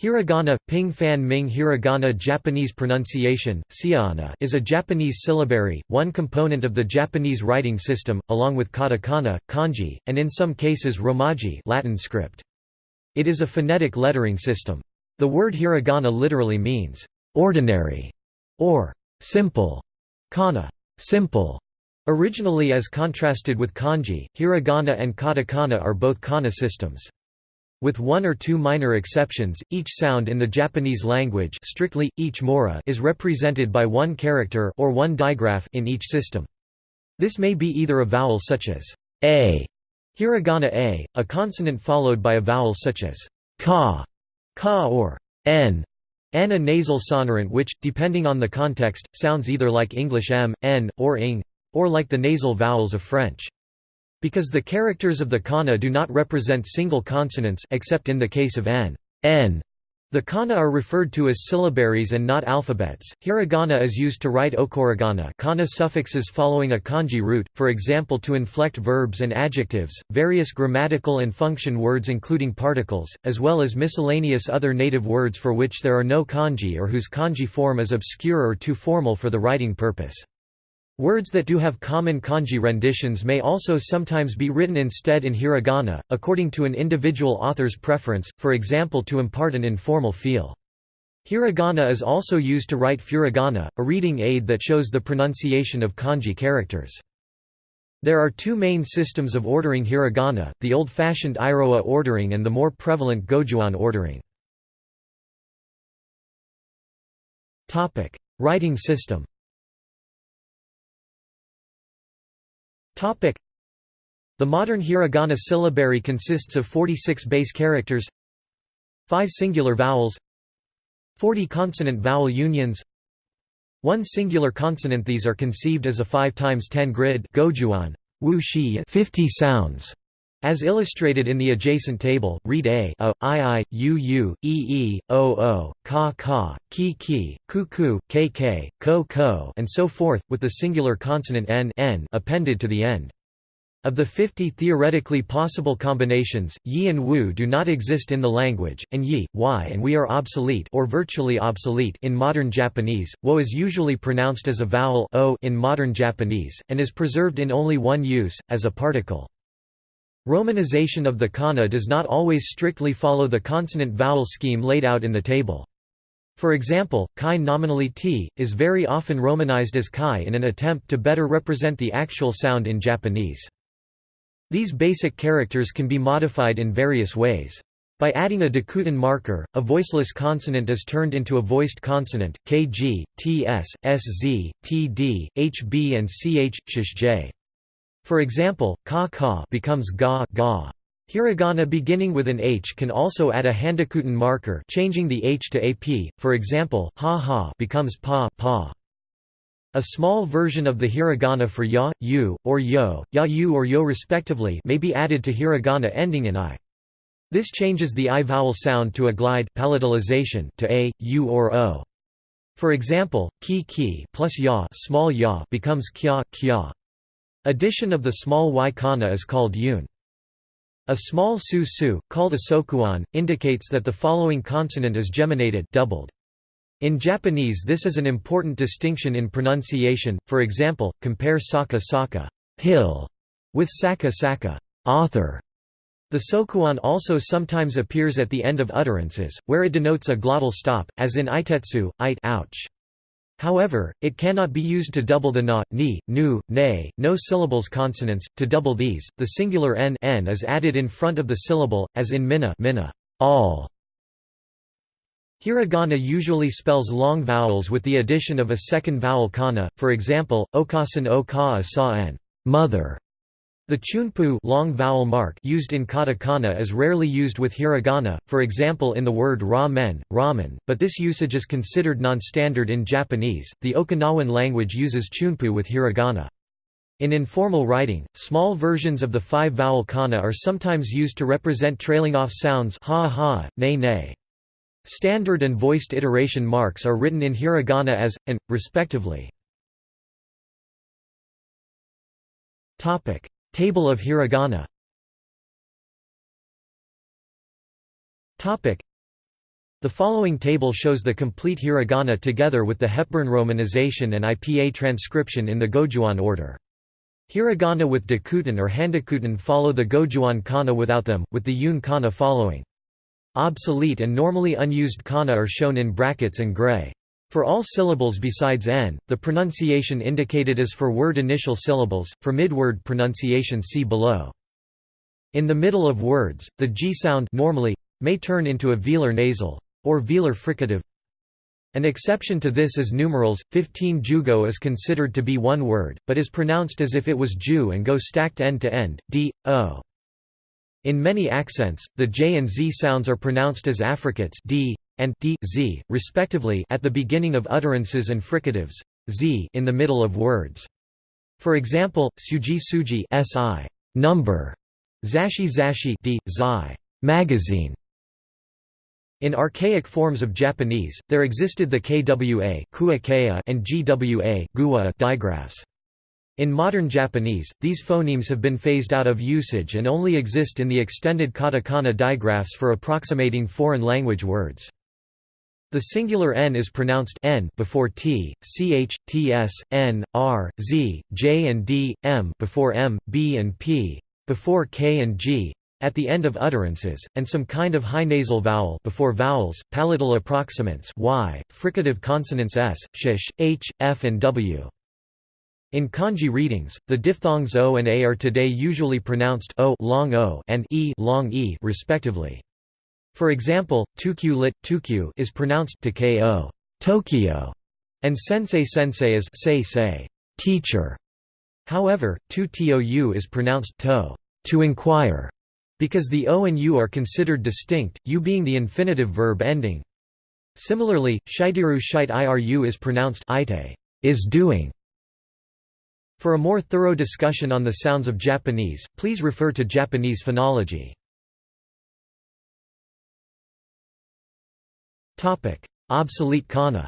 Hiragana, Ping Fan Ming Hiragana Japanese pronunciation, is a Japanese syllabary, one component of the Japanese writing system, along with katakana, kanji, and in some cases romaji Latin script. It is a phonetic lettering system. The word hiragana literally means, "...ordinary", or "...simple", kana, "...simple". Originally as contrasted with kanji, hiragana and katakana are both kana systems. With one or two minor exceptions, each sound in the Japanese language strictly, each mora is represented by one character or one digraph in each system. This may be either a vowel such as a, hiragana a, a consonant followed by a vowel such as ka, ka or n, n a nasal sonorant which, depending on the context, sounds either like English m, n, or ing, or like the nasal vowels of French. Because the characters of the kana do not represent single consonants except in the case of n, n the kana are referred to as syllabaries and not alphabets. Hiragana is used to write okurigana kana suffixes following a kanji root, for example to inflect verbs and adjectives, various grammatical and function words including particles, as well as miscellaneous other native words for which there are no kanji or whose kanji form is obscure or too formal for the writing purpose. Words that do have common kanji renditions may also sometimes be written instead in hiragana, according to an individual author's preference, for example to impart an informal feel. Hiragana is also used to write furigana, a reading aid that shows the pronunciation of kanji characters. There are two main systems of ordering hiragana, the old-fashioned Iroha ordering and the more prevalent Gojuon ordering. Writing system The modern hiragana syllabary consists of 46 base characters 5 singular vowels 40 consonant-vowel unions 1 singular consonant These are conceived as a 5 times 10 grid gojuon, wu 50 sounds. As illustrated in the adjacent table, read a, a, i, i, u, u, e, e, o, o, ka, ka, ki, ki, ku, ku, k, k, ko, ko, and so forth, with the singular consonant n, n appended to the end. Of the 50 theoretically possible combinations, yi and wu do not exist in the language, and yi, y and we are obsolete or virtually obsolete in modern Japanese. Wo is usually pronounced as a vowel o in modern Japanese, and is preserved in only one use, as a particle. Romanization of the kana does not always strictly follow the consonant-vowel scheme laid out in the table. For example, kai nominally t, is very often romanized as kai in an attempt to better represent the actual sound in Japanese. These basic characters can be modified in various ways. By adding a Dakuten marker, a voiceless consonant is turned into a voiced consonant, kg, ts, sz, td, hb and ch, sh, for example, ka ka becomes ga ga. Hiragana beginning with an H can also add a Handakuten marker changing the H to AP, for example, ha ha becomes pa pa. A small version of the hiragana for ya, you, or yo, ya you or yo respectively may be added to hiragana ending in i. This changes the i vowel sound to a glide palatalization to a, u or o. For example, ki ki plus ya, small ya becomes kya kya. Addition of the small y kana is called yun. A small su su, called a sokuon, indicates that the following consonant is geminated doubled. In Japanese this is an important distinction in pronunciation, for example, compare saka saka hill with saka saka author. The sokuon also sometimes appears at the end of utterances, where it denotes a glottal stop, as in itetsu, it ouch. However, it cannot be used to double the na, ni, nu, ne, no syllables consonants. To double these, the singular n, n is added in front of the syllable, as in mina, mina all. Hiragana usually spells long vowels with the addition of a second vowel kana, for example, okasan o ka sa n mother, the chunpu long vowel mark used in katakana is rarely used with hiragana, for example in the word ramen, ramen, but this usage is considered non-standard in Japanese. The Okinawan language uses chunpu with hiragana. In informal writing, small versions of the five-vowel kana are sometimes used to represent trailing off sounds ha ha, ne ne. Standard and voiced iteration marks are written in hiragana as, and, respectively. Table of hiragana The following table shows the complete hiragana together with the Hepburn romanization and IPA transcription in the Gojuon order. Hiragana with Dakuten or Handakuten follow the Gojuon kana without them, with the Yun kana following. Obsolete and normally unused kana are shown in brackets and gray. For all syllables besides n, the pronunciation indicated is for word initial syllables, for mid-word pronunciation see below. In the middle of words, the g sound normally may turn into a velar nasal or velar fricative. An exception to this is numerals. 15 jugo is considered to be one word, but is pronounced as if it was ju and go stacked end to end, d, o. In many accents, the j and z sounds are pronounced as affricates d and d, z, respectively at the beginning of utterances and fricatives z in the middle of words. For example, suji suji si number, zashi zashi d, zai magazine. In archaic forms of Japanese, there existed the kwa and gwa digraphs. In modern Japanese, these phonemes have been phased out of usage and only exist in the extended katakana digraphs for approximating foreign language words. The singular n is pronounced n before t, ch, ts, n, r, z, j and d, m before m, b and p, before k and g, at the end of utterances, and some kind of high nasal vowel before vowels, palatal approximants y, fricative consonants s, sh, h, f and w. In kanji readings, the diphthongs o and a are today usually pronounced o long o and e long e respectively. For example, tukyu lit tukyu is pronounced to Tokyo, and sensei sensei is say say teacher. However, tu tou is pronounced to to inquire because the o and u are considered distinct, u being the infinitive verb ending. Similarly, shitiru shite iru is pronounced ite is doing. For a more thorough discussion on the sounds of Japanese, please refer to Japanese phonology. Topic: Obsolete kana.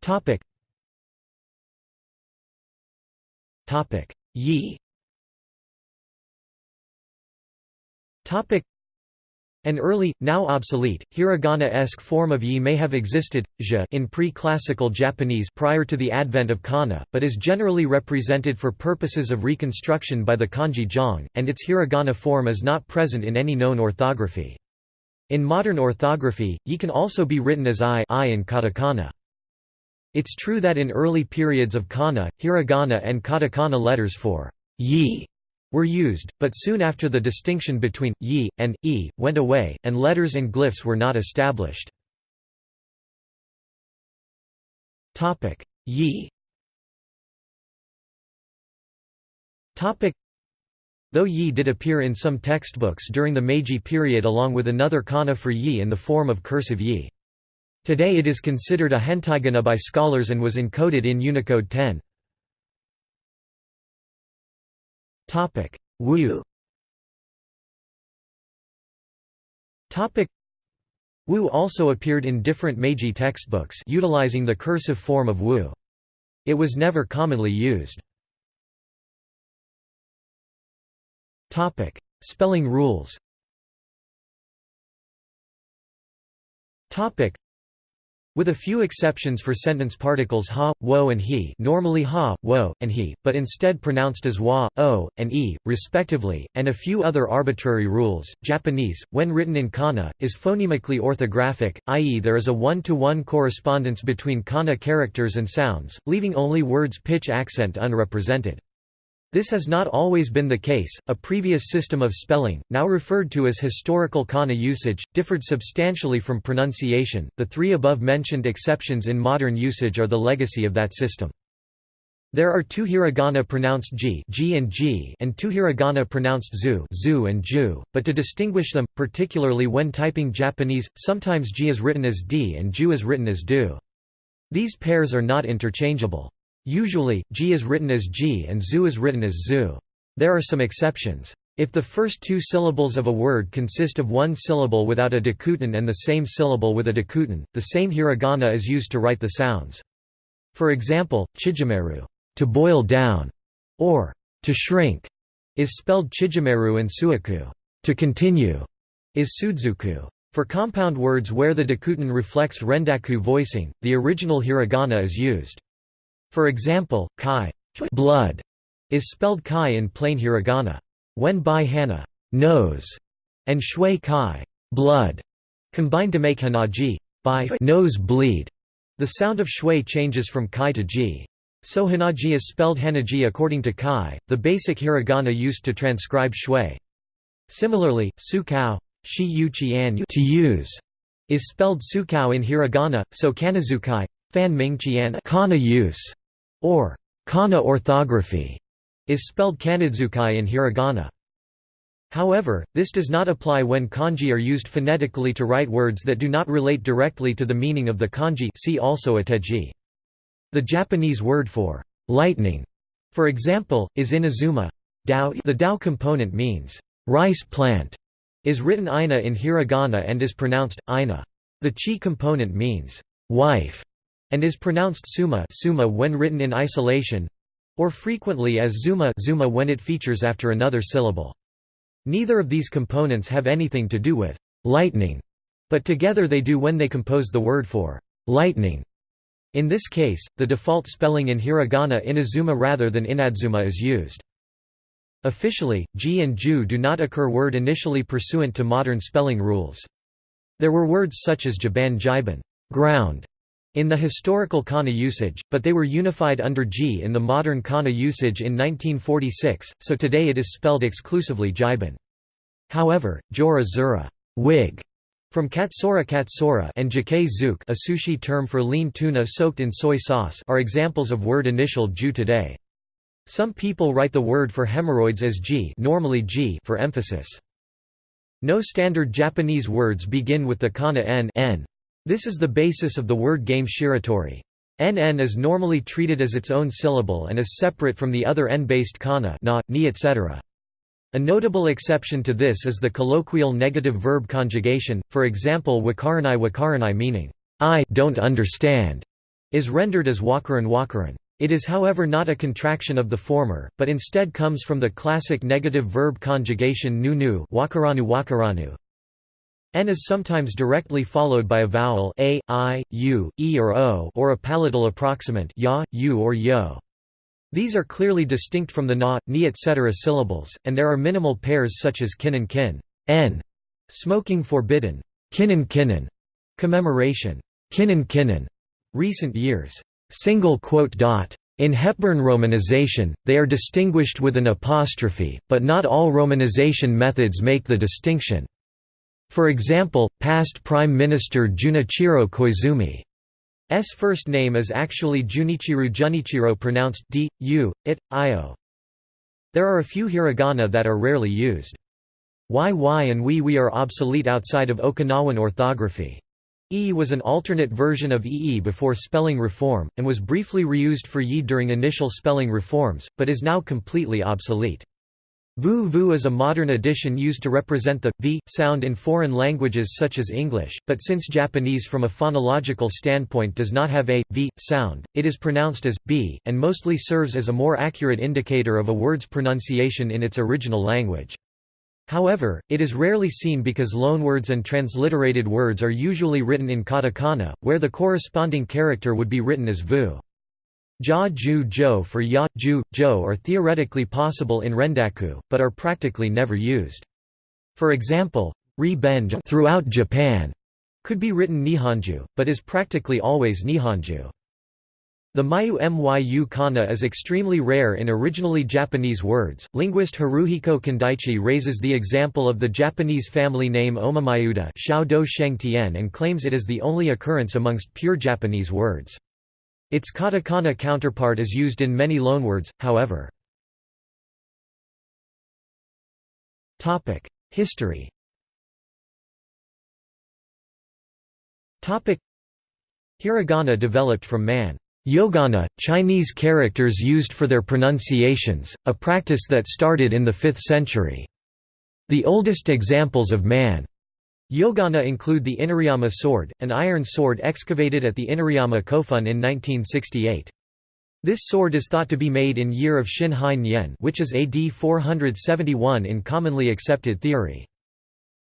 Topic. Topic: Yi An early, now obsolete, hiragana-esque form of yi may have existed in pre-classical Japanese prior to the advent of kana, but is generally represented for purposes of reconstruction by the kanji jong, and its hiragana form is not present in any known orthography. In modern orthography, yi can also be written as i, I in katakana. It's true that in early periods of kana, hiragana and katakana letters for yi were used, but soon after the distinction between yi and e went away, and letters and glyphs were not established. Topic: Yi. Topic: Though yi did appear in some textbooks during the Meiji period along with another kana for yi in the form of cursive yi. Today it is considered a hentaigana by scholars and was encoded in Unicode 10. Topic: Wu. Topic: Wu also appeared in different Meiji textbooks utilizing the cursive form of Wu. It was never commonly used. Topic: Spelling rules. Topic: with a few exceptions for sentence particles ha, wo and he normally ha, wo, and he, but instead pronounced as wa, o, and e, respectively, and a few other arbitrary rules, Japanese, when written in kana, is phonemically orthographic, i.e. there is a one-to-one -one correspondence between kana characters and sounds, leaving only words pitch accent unrepresented. This has not always been the case. A previous system of spelling, now referred to as historical kana usage, differed substantially from pronunciation. The three above mentioned exceptions in modern usage are the legacy of that system. There are two hiragana pronounced ji, ji and ji, and two hiragana pronounced zu, zu and ju, but to distinguish them, particularly when typing Japanese, sometimes ji is written as d and ju is written as du. These pairs are not interchangeable. Usually, ji is written as ji and zu is written as zu. There are some exceptions. If the first two syllables of a word consist of one syllable without a dakuten and the same syllable with a dakuten, the same hiragana is used to write the sounds. For example, chijimeru to boil down, or to shrink, is spelled chijimeru and suaku to continue. is Sudzuku. For compound words where the dakuten reflects rendaku voicing, the original hiragana is used. For example, kai blood is spelled kai in plain hiragana. When bai hana nose and shui kai blood combine to make hanaji by nose bleed, the sound of shui changes from kai to ji. So hanaji is spelled hanaji according to kai, the basic hiragana used to transcribe shui. Similarly, sukao shi yu qian to use is spelled sukao in hiragana, so kanazukai fan ming qian kana use or kana orthography is spelled kanadzukai in hiragana. However, this does not apply when kanji are used phonetically to write words that do not relate directly to the meaning of the kanji see also ateji. The Japanese word for lightning, for example, is inazuma. Dao the Dao component means rice plant is written ina in hiragana and is pronounced ina. The chi component means wife and is pronounced suma, suma when written in isolation or frequently as zuma, zuma when it features after another syllable. Neither of these components have anything to do with lightning, but together they do when they compose the word for lightning. In this case, the default spelling in hiragana inazuma rather than inadzuma is used. Officially, ji and ju do not occur word initially pursuant to modern spelling rules. There were words such as jiban jiban ground", in the historical kana usage, but they were unified under ji in the modern kana usage in 1946, so today it is spelled exclusively jiban. However, jora zura wig", from katsura katsura and jjikai zuke a sushi term for lean tuna soaked in soy sauce are examples of word initial ju today. Some people write the word for hemorrhoids as ji, normally ji for emphasis. No standard Japanese words begin with the kana n, n. This is the basis of the word game shiritori. NN is normally treated as its own syllable and is separate from the other N-based kana na, ni etc. A notable exception to this is the colloquial negative verb conjugation, for example wakaranai wakaranai meaning, I don't understand, is rendered as wakaran wakaran. It is however not a contraction of the former, but instead comes from the classic negative verb conjugation nu nu wakaranu wakaranu. N is sometimes directly followed by a vowel a, i, u, e or o or a palatal approximant ya, u or yo. These are clearly distinct from the na, ni etc. syllables, and there are minimal pairs such as kin and kin. N. Smoking forbidden. Kinnan kinnan. Commemoration. Kinnan kinnan. Recent years. Single quote dot. In Hepburn romanization, they are distinguished with an apostrophe, but not all romanization methods make the distinction. For example, past Prime Minister Junichiro Koizumi's first name is actually Junichiru Junichiro pronounced d, u, it, io. There are a few hiragana that are rarely used. YY and we we are obsolete outside of Okinawan orthography. E was an alternate version of EE before spelling reform, and was briefly reused for Yi during initial spelling reforms, but is now completely obsolete. Vu vu is a modern addition used to represent the v sound in foreign languages such as English, but since Japanese from a phonological standpoint does not have a v sound, it is pronounced as b and mostly serves as a more accurate indicator of a word's pronunciation in its original language. However, it is rarely seen because loanwords and transliterated words are usually written in katakana, where the corresponding character would be written as vu. Ja ju jo for ya, ju, jo are theoretically possible in rendaku, but are practically never used. For example, ri benja throughout Japan could be written nihonju, but is practically always nihonju. The Mayu Myu kana is extremely rare in originally Japanese words. Linguist Haruhiko Kindaichi raises the example of the Japanese family name Omamayuda and claims it is the only occurrence amongst pure Japanese words. Its katakana counterpart is used in many loanwords, however. History Hiragana developed from man Yogana, Chinese characters used for their pronunciations, a practice that started in the 5th century. The oldest examples of man Yogana include the Inariyama sword, an iron sword excavated at the Inariyama Kofun in 1968. This sword is thought to be made in year of Shin Hein Yen which is AD 471 in commonly accepted theory.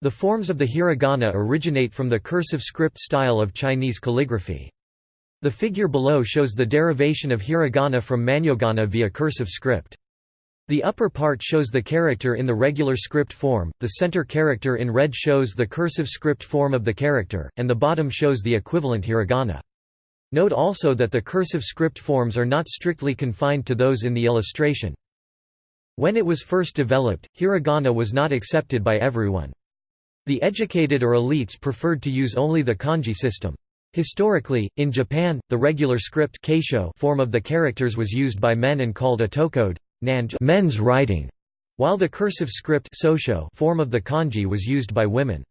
The forms of the hiragana originate from the cursive script style of Chinese calligraphy. The figure below shows the derivation of hiragana from manyogana via cursive script. The upper part shows the character in the regular script form, the center character in red shows the cursive script form of the character, and the bottom shows the equivalent hiragana. Note also that the cursive script forms are not strictly confined to those in the illustration. When it was first developed, hiragana was not accepted by everyone. The educated or elites preferred to use only the kanji system. Historically, in Japan, the regular script form of the characters was used by men and called otokode men's writing, while the cursive script form of the kanji was used by women.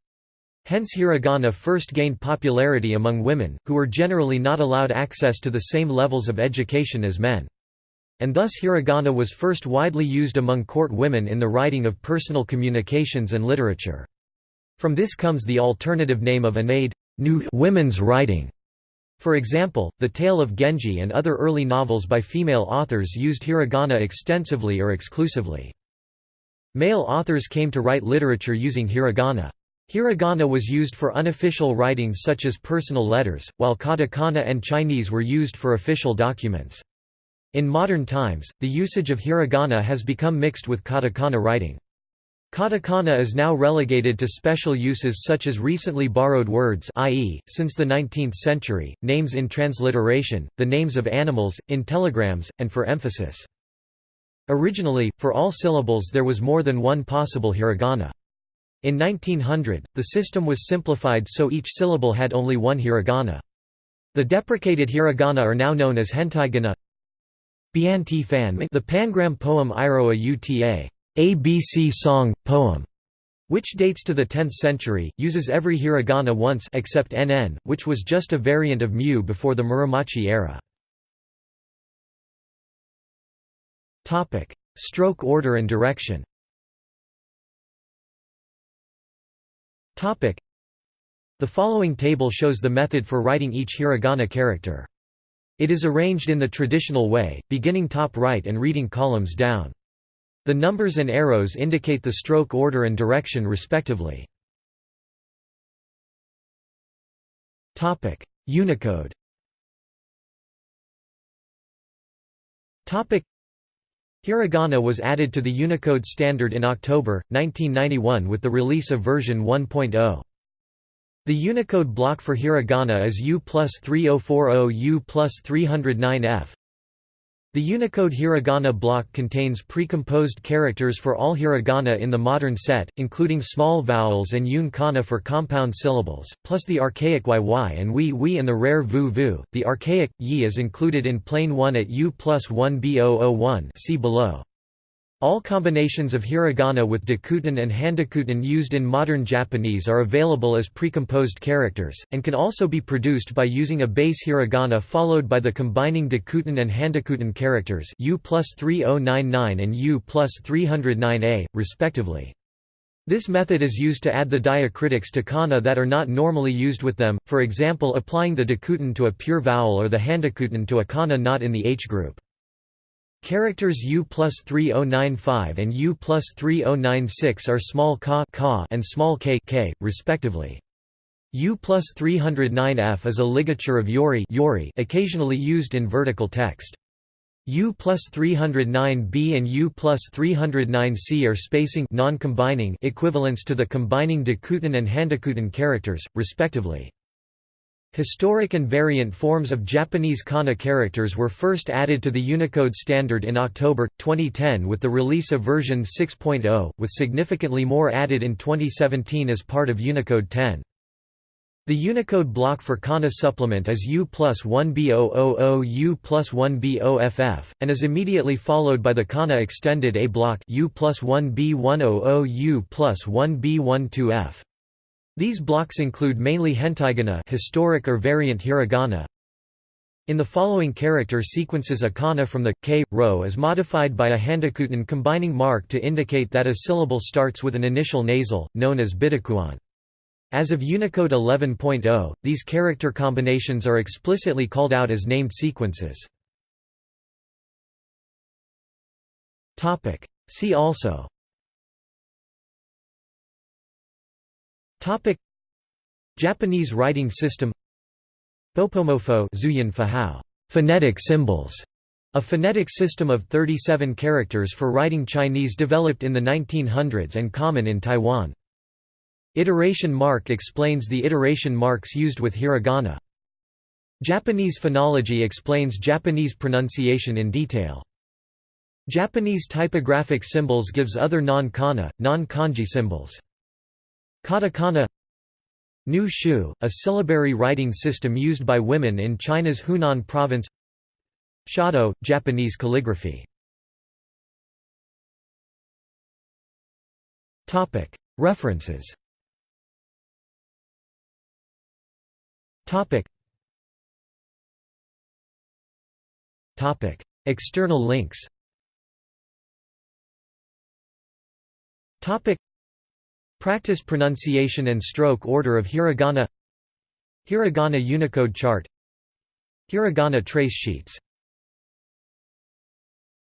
Hence hiragana first gained popularity among women, who were generally not allowed access to the same levels of education as men. And thus hiragana was first widely used among court women in the writing of personal communications and literature. From this comes the alternative name of anade new women's writing. For example, The Tale of Genji and other early novels by female authors used hiragana extensively or exclusively. Male authors came to write literature using hiragana. Hiragana was used for unofficial writings such as personal letters, while katakana and Chinese were used for official documents. In modern times, the usage of hiragana has become mixed with katakana writing. Katakana is now relegated to special uses such as recently borrowed words i.e., since the 19th century, names in transliteration, the names of animals, in telegrams, and for emphasis. Originally, for all syllables there was more than one possible hiragana. In 1900, the system was simplified so each syllable had only one hiragana. The deprecated hiragana are now known as hentaigana. The pangram poem Iroha Uta ABC song, poem, which dates to the 10th century, uses every hiragana once except nn, which was just a variant of mu before the Muromachi era. Stroke order and direction The following table shows the method for writing each hiragana character. It is arranged in the traditional way, beginning top right and reading columns down. The numbers and arrows indicate the stroke order and direction respectively. Unicode Hiragana was added to the Unicode standard in October, 1991 with the release of version 1.0. The Unicode block for hiragana is U plus 3040 U plus 309F. The Unicode hiragana block contains pre-composed characters for all hiragana in the modern set, including small vowels and yun kana for compound syllables, plus the archaic yy and wi wi and the rare vu vu. The archaic yi is included in plane 1 at u plus 1 b001 see below. All combinations of hiragana with dakuten and handakuten used in modern Japanese are available as precomposed characters, and can also be produced by using a base hiragana followed by the combining dakuten and handakuten characters U plus 3099 and U plus 309a, respectively. This method is used to add the diacritics to kana that are not normally used with them, for example applying the dakuten to a pure vowel or the handakuten to a kana not in the H group. Characters U plus 3095 and U plus 3096 are small ka, ka and small k, k respectively. U plus 309F is a ligature of yori, yori occasionally used in vertical text. U plus 309b and U plus 309c are spacing non-combining equivalents to the combining dakuten and handakuten characters, respectively. Historic and variant forms of Japanese kana characters were first added to the Unicode standard in October, 2010 with the release of version 6.0, with significantly more added in 2017 as part of Unicode 10. The Unicode block for kana supplement is U plus 1B000 U plus 1BOFF, and is immediately followed by the kana extended A block U plus 1B100 U plus 1B12F. These blocks include mainly hentaigana historic or variant hiragana. In the following character sequences a kana from the k row is modified by a handakuten combining mark to indicate that a syllable starts with an initial nasal, known as bidakuon. As of Unicode 11.0, these character combinations are explicitly called out as named sequences. See also Topic Japanese writing system Bopomofo phonetic symbols a phonetic system of 37 characters for writing Chinese developed in the 1900s and common in Taiwan. Iteration mark explains the iteration marks used with hiragana. Japanese phonology explains Japanese pronunciation in detail. Japanese typographic symbols gives other non-kana, non-kanji symbols. Katakana Nu Shu, a syllabary writing system used by women in China's Hunan province. Shodo, Japanese calligraphy. References. External links Practice pronunciation and stroke order of hiragana. Hiragana Unicode chart. Hiragana trace sheets